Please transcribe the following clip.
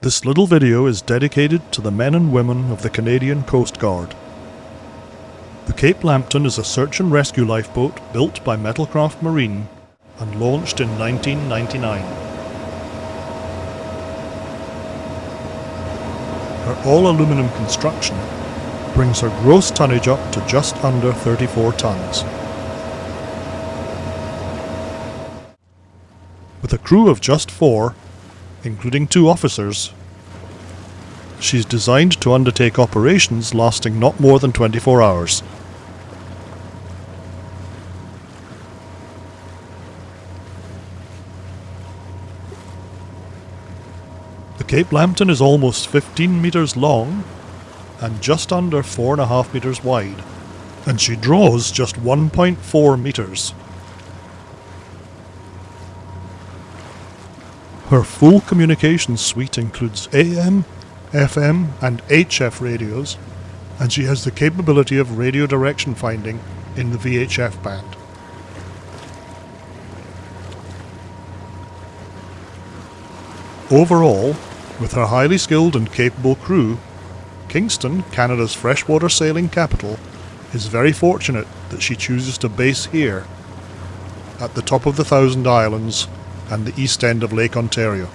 This little video is dedicated to the men and women of the Canadian Coast Guard. The Cape Lambton is a search and rescue lifeboat built by Metalcraft Marine and launched in 1999. Her all-aluminum construction brings her gross tonnage up to just under 34 tons. With a crew of just four, including two officers, she's designed to undertake operations lasting not more than 24 hours. The Cape Lambton is almost 15 metres long and just under 4.5 metres wide, and she draws just 1.4 metres. Her full communications suite includes AM, FM, and HF radios, and she has the capability of radio direction finding in the VHF band. Overall, with her highly skilled and capable crew, Kingston, Canada's freshwater sailing capital, is very fortunate that she chooses to base here, at the top of the Thousand Islands and the east end of Lake Ontario.